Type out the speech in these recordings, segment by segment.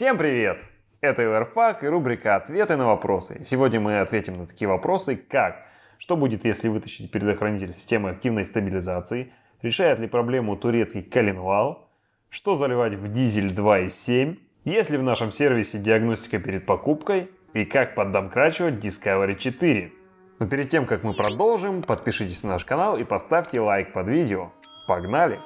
Всем привет! Это ЛРФАК и рубрика «Ответы на вопросы». Сегодня мы ответим на такие вопросы, как что будет, если вытащить предохранитель системы активной стабилизации, решает ли проблему турецкий коленвал, что заливать в дизель 2.7, есть ли в нашем сервисе диагностика перед покупкой и как поддомкрачивать Discovery 4. Но перед тем, как мы продолжим, подпишитесь на наш канал и поставьте лайк под видео. Погнали!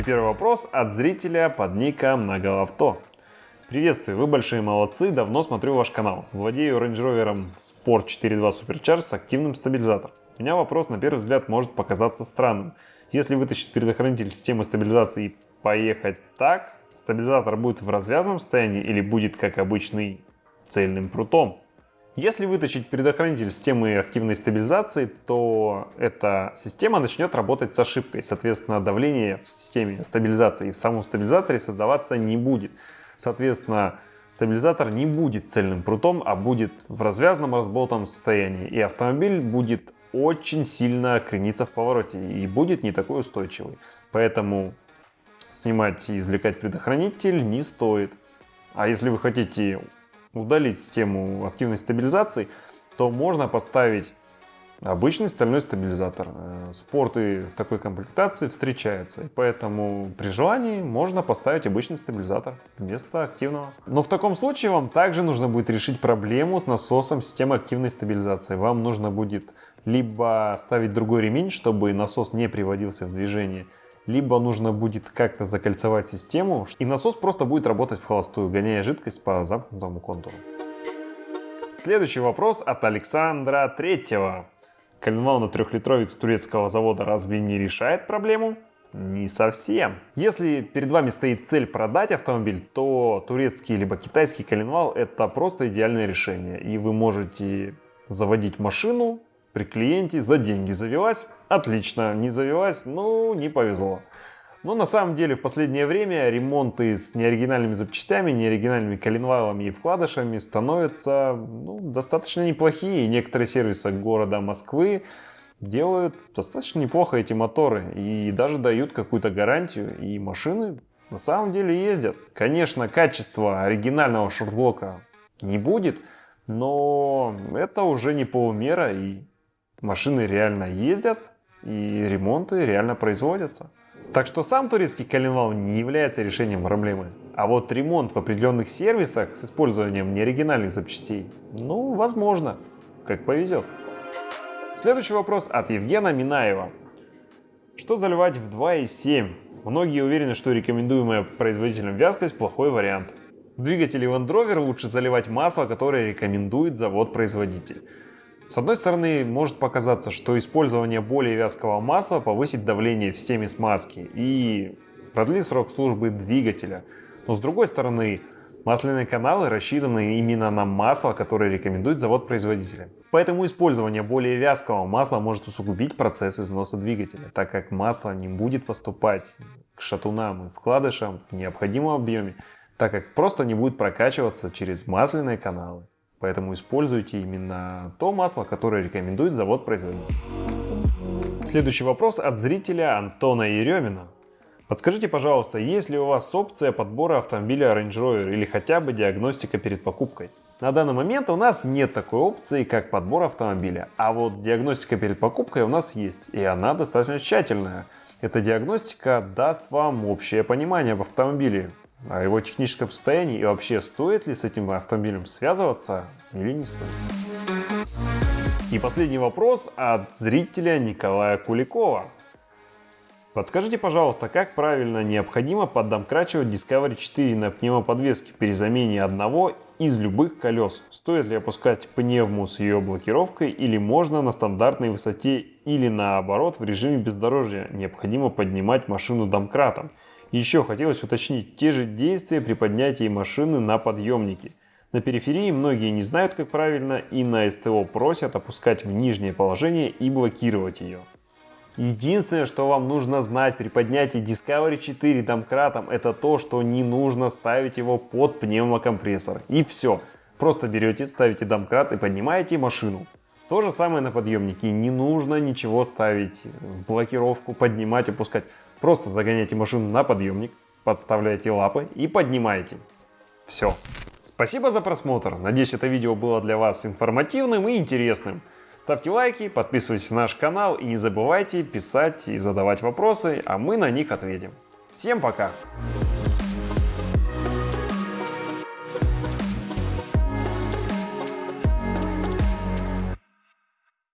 И первый вопрос от зрителя под ником Наголавто. Приветствую, вы большие молодцы, давно смотрю ваш канал. Владею Range Rover Sport 4.2 Supercharge с активным стабилизатором. У меня вопрос на первый взгляд может показаться странным. Если вытащить предохранитель системы стабилизации и поехать так, стабилизатор будет в развязанном состоянии или будет как обычный цельным прутом? Если вытащить предохранитель системы активной стабилизации, то эта система начнет работать с ошибкой. Соответственно, давление в системе стабилизации и в самом стабилизаторе создаваться не будет. Соответственно, стабилизатор не будет цельным прутом, а будет в развязанном разболтанном состоянии. И автомобиль будет очень сильно крениться в повороте и будет не такой устойчивый. Поэтому снимать и извлекать предохранитель не стоит. А если вы хотите удалить систему активной стабилизации, то можно поставить обычный стальной стабилизатор. Э, спорты такой комплектации встречаются, поэтому при желании можно поставить обычный стабилизатор вместо активного. Но в таком случае вам также нужно будет решить проблему с насосом системы активной стабилизации. Вам нужно будет либо ставить другой ремень, чтобы насос не приводился в движение, либо нужно будет как-то закольцевать систему, и насос просто будет работать в холостую, гоняя жидкость по замкнутому контуру. Следующий вопрос от Александра Третьего. Коленвал на трехлитровик с турецкого завода разве не решает проблему? Не совсем. Если перед вами стоит цель продать автомобиль, то турецкий либо китайский коленвал это просто идеальное решение. И вы можете заводить машину при клиенте за деньги. Завелась? Отлично. Не завелась? Ну, не повезло. Но на самом деле в последнее время ремонты с неоригинальными запчастями, неоригинальными коленвалами и вкладышами становятся ну, достаточно неплохие. некоторые сервисы города Москвы делают достаточно неплохо эти моторы и даже дают какую-то гарантию. И машины на самом деле ездят. Конечно, качество оригинального шортблока не будет, но это уже не полумера и машины реально ездят и ремонты реально производятся. Так что сам турецкий коленвал не является решением проблемы. А вот ремонт в определенных сервисах с использованием неоригинальных запчастей, ну, возможно, как повезет. Следующий вопрос от Евгена Минаева. Что заливать в 2.7? Многие уверены, что рекомендуемая производителем вязкость плохой вариант. В двигателе Land Rover лучше заливать масло, которое рекомендует завод-производитель. С одной стороны, может показаться, что использование более вязкого масла повысит давление в системе смазки и продлит срок службы двигателя. Но с другой стороны, масляные каналы рассчитаны именно на масло, которое рекомендует завод-производителя. Поэтому использование более вязкого масла может усугубить процесс износа двигателя, так как масло не будет поступать к шатунам и вкладышам в необходимом объеме, так как просто не будет прокачиваться через масляные каналы. Поэтому используйте именно то масло, которое рекомендует завод-производитель. Следующий вопрос от зрителя Антона Еремина. Подскажите, пожалуйста, есть ли у вас опция подбора автомобиля Range Rover или хотя бы диагностика перед покупкой? На данный момент у нас нет такой опции, как подбор автомобиля, а вот диагностика перед покупкой у нас есть, и она достаточно тщательная. Эта диагностика даст вам общее понимание об автомобиле, о его техническом состоянии и вообще стоит ли с этим автомобилем связываться или не стоит. И последний вопрос от зрителя Николая Куликова. Подскажите, пожалуйста, как правильно необходимо поддомкрачивать Discovery 4 на пневмоподвеске при замене одного из любых колес? Стоит ли опускать пневму с ее блокировкой или можно на стандартной высоте или наоборот в режиме бездорожья необходимо поднимать машину домкратом? Еще хотелось уточнить те же действия при поднятии машины на подъемнике. На периферии многие не знают, как правильно, и на СТО просят опускать в нижнее положение и блокировать ее. Единственное, что вам нужно знать при поднятии Discovery 4 домкратом, это то, что не нужно ставить его под пневмокомпрессор. И все. Просто берете, ставите домкрат и поднимаете машину. То же самое на подъемнике. Не нужно ничего ставить в блокировку, поднимать, опускать. Просто загоняйте машину на подъемник, подставляете лапы и поднимаете. Все. Спасибо за просмотр. Надеюсь, это видео было для вас информативным и интересным. Ставьте лайки, подписывайтесь на наш канал и не забывайте писать и задавать вопросы, а мы на них ответим. Всем пока!